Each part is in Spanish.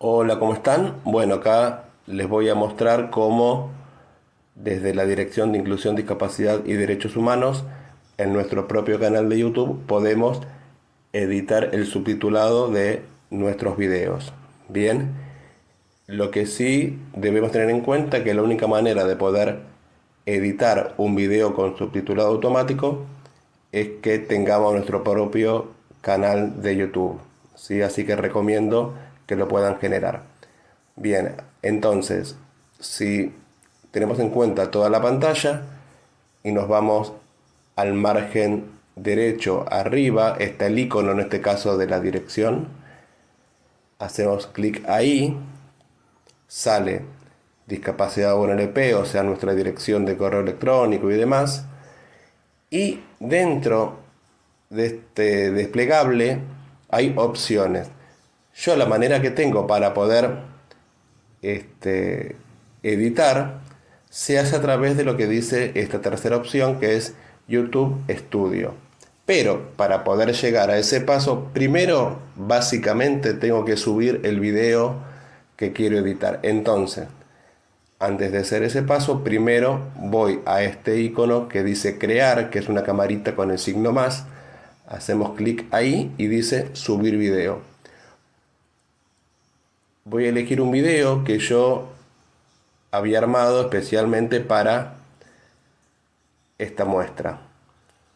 Hola, ¿cómo están? Bueno, acá les voy a mostrar cómo desde la Dirección de Inclusión, Discapacidad y Derechos Humanos en nuestro propio canal de YouTube podemos editar el subtitulado de nuestros videos. Bien, lo que sí debemos tener en cuenta que la única manera de poder editar un video con subtitulado automático es que tengamos nuestro propio canal de YouTube. ¿sí? Así que recomiendo que lo puedan generar. Bien, entonces, si tenemos en cuenta toda la pantalla y nos vamos al margen derecho arriba, está el icono en este caso de la dirección, hacemos clic ahí, sale discapacidad UNLP, o sea nuestra dirección de correo electrónico y demás, y dentro de este desplegable hay opciones. Yo la manera que tengo para poder este, editar se hace a través de lo que dice esta tercera opción que es YouTube Studio. Pero para poder llegar a ese paso, primero básicamente tengo que subir el video que quiero editar. Entonces, antes de hacer ese paso, primero voy a este icono que dice crear, que es una camarita con el signo más. Hacemos clic ahí y dice subir video voy a elegir un video que yo había armado especialmente para esta muestra.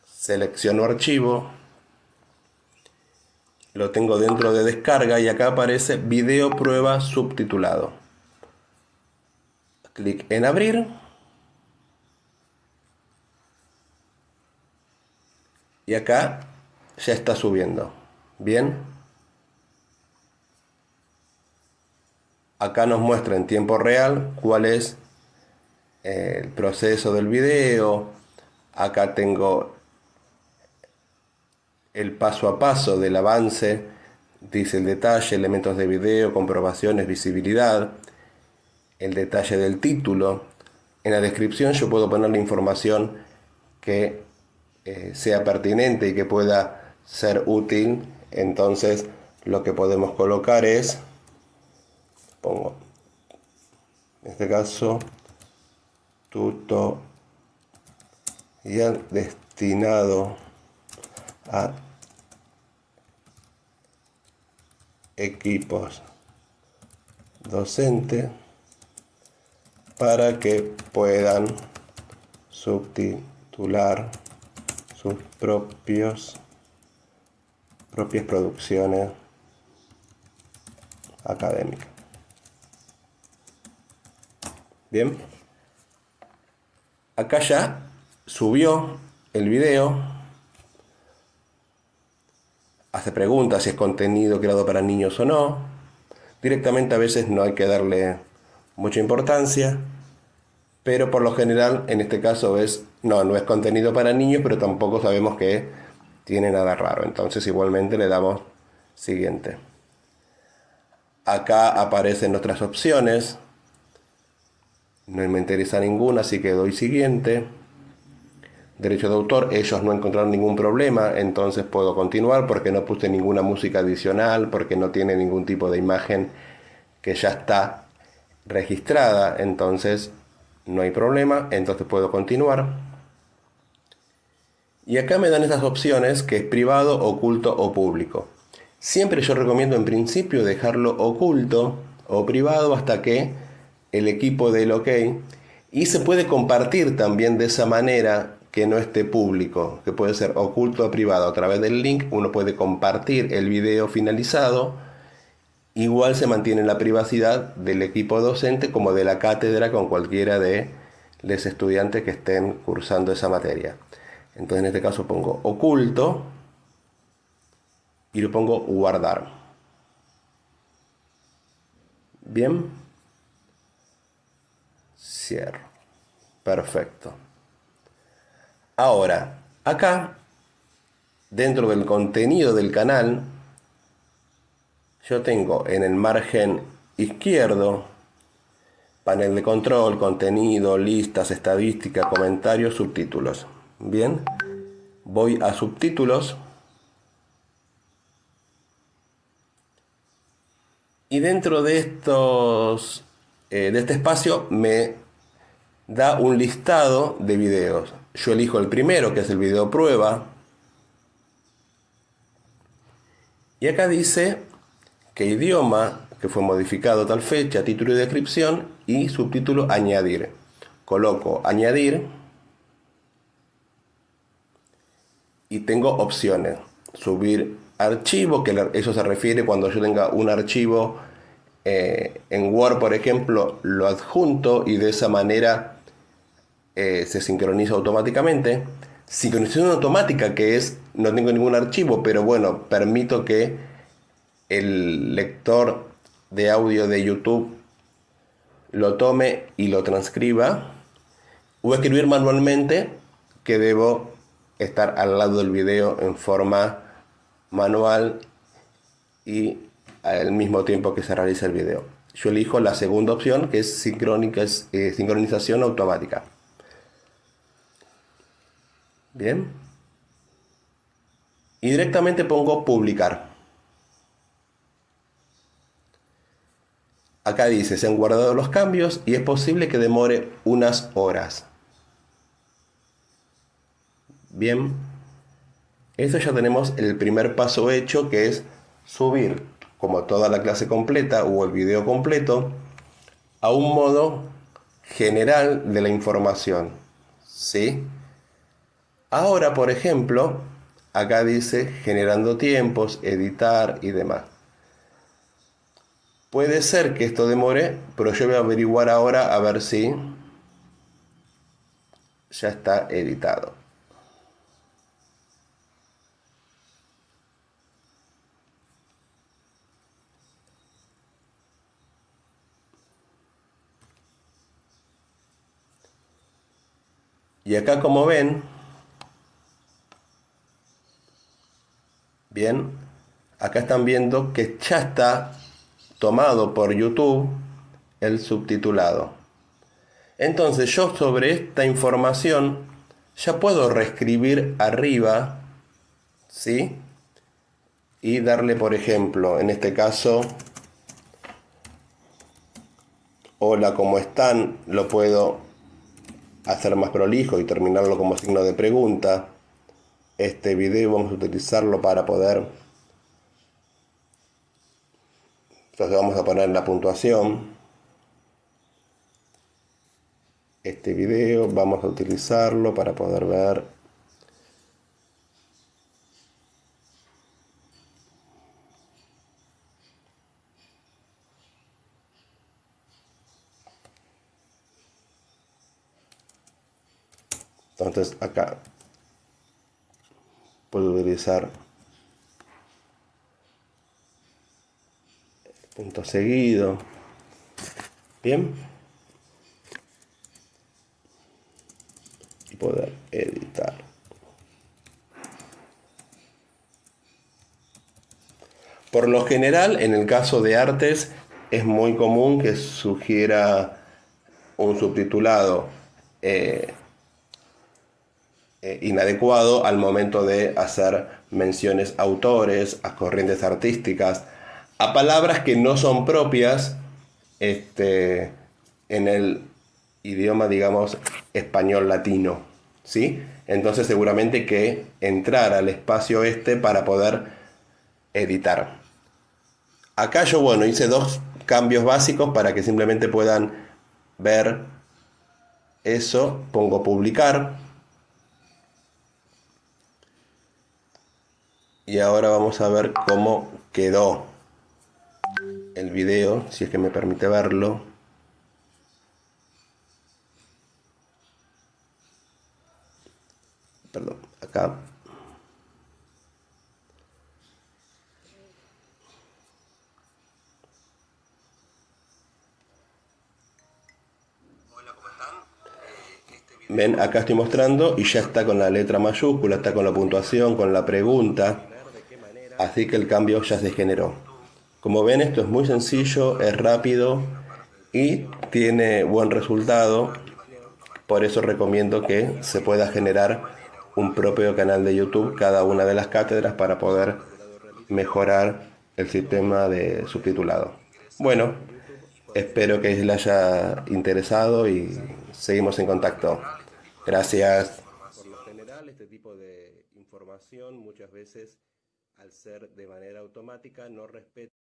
Selecciono archivo, lo tengo dentro de descarga y acá aparece video prueba subtitulado. Clic en abrir. Y acá ya está subiendo. Bien. Acá nos muestra en tiempo real cuál es eh, el proceso del video. Acá tengo el paso a paso del avance, dice el detalle, elementos de video, comprobaciones, visibilidad, el detalle del título. En la descripción yo puedo poner la información que eh, sea pertinente y que pueda ser útil. Entonces lo que podemos colocar es pongo en este caso tutorial destinado a equipos docentes para que puedan subtitular sus propios propias producciones académicas. Bien. Acá ya subió el video. Hace preguntas si es contenido creado para niños o no. Directamente a veces no hay que darle mucha importancia. Pero por lo general en este caso es, no, no es contenido para niños, pero tampoco sabemos que tiene nada raro. Entonces igualmente le damos siguiente. Acá aparecen nuestras opciones no me interesa ninguna, así que doy siguiente. Derecho de autor, ellos no encontraron ningún problema, entonces puedo continuar porque no puse ninguna música adicional, porque no tiene ningún tipo de imagen que ya está registrada, entonces no hay problema, entonces puedo continuar. Y acá me dan esas opciones que es privado, oculto o público. Siempre yo recomiendo en principio dejarlo oculto o privado hasta que el equipo del OK y se puede compartir también de esa manera que no esté público, que puede ser oculto o privado. A través del link uno puede compartir el video finalizado. Igual se mantiene la privacidad del equipo docente como de la cátedra con cualquiera de los estudiantes que estén cursando esa materia. Entonces en este caso pongo oculto y lo pongo guardar. Bien. Cierro. Perfecto. Ahora, acá, dentro del contenido del canal, yo tengo en el margen izquierdo panel de control, contenido, listas, estadística, comentarios, subtítulos. Bien, voy a subtítulos Y dentro de estos eh, de este espacio me da un listado de videos. Yo elijo el primero, que es el video prueba. Y acá dice que idioma, que fue modificado tal fecha, título y descripción, y subtítulo añadir. Coloco añadir y tengo opciones. Subir archivo, que eso se refiere cuando yo tenga un archivo eh, en Word, por ejemplo, lo adjunto y de esa manera eh, se sincroniza automáticamente. Sincronización automática, que es, no tengo ningún archivo, pero bueno, permito que el lector de audio de YouTube lo tome y lo transcriba. O escribir manualmente, que debo estar al lado del video en forma manual y al mismo tiempo que se realiza el video. Yo elijo la segunda opción que es, eh, sincronización automática. Bien. Y directamente pongo publicar. Acá dice, se han guardado los cambios y es posible que demore unas horas. Bien. Esto ya tenemos el primer paso hecho que es subir como toda la clase completa o el video completo, a un modo general de la información. ¿Sí? Ahora, por ejemplo, acá dice generando tiempos, editar y demás. Puede ser que esto demore, pero yo voy a averiguar ahora a ver si ya está editado. Y acá como ven, bien, acá están viendo que ya está tomado por YouTube el subtitulado. Entonces yo sobre esta información ya puedo reescribir arriba, ¿sí? Y darle, por ejemplo, en este caso, hola, ¿cómo están? Lo puedo hacer más prolijo y terminarlo como signo de pregunta. Este video vamos a utilizarlo para poder... Entonces vamos a poner la puntuación. Este video vamos a utilizarlo para poder ver Entonces acá puedo utilizar punto seguido. Bien. Y poder editar. Por lo general, en el caso de artes, es muy común que sugiera un subtitulado eh, eh, inadecuado al momento de hacer menciones a autores, a corrientes artísticas, a palabras que no son propias este, en el idioma, digamos, español latino. ¿sí? Entonces seguramente que entrar al espacio este para poder editar. Acá yo, bueno, hice dos cambios básicos para que simplemente puedan ver eso. Pongo publicar y ahora vamos a ver cómo quedó el video, si es que me permite verlo. Perdón, acá. Ven, acá estoy mostrando y ya está con la letra mayúscula, está con la puntuación, con la pregunta así que el cambio ya se generó. Como ven esto es muy sencillo, es rápido y tiene buen resultado, por eso recomiendo que se pueda generar un propio canal de YouTube cada una de las cátedras para poder mejorar el sistema de subtitulado. Bueno, espero que les haya interesado y seguimos en contacto. Gracias. Por lo general, este tipo de información muchas veces, al ser de manera automática, no respeta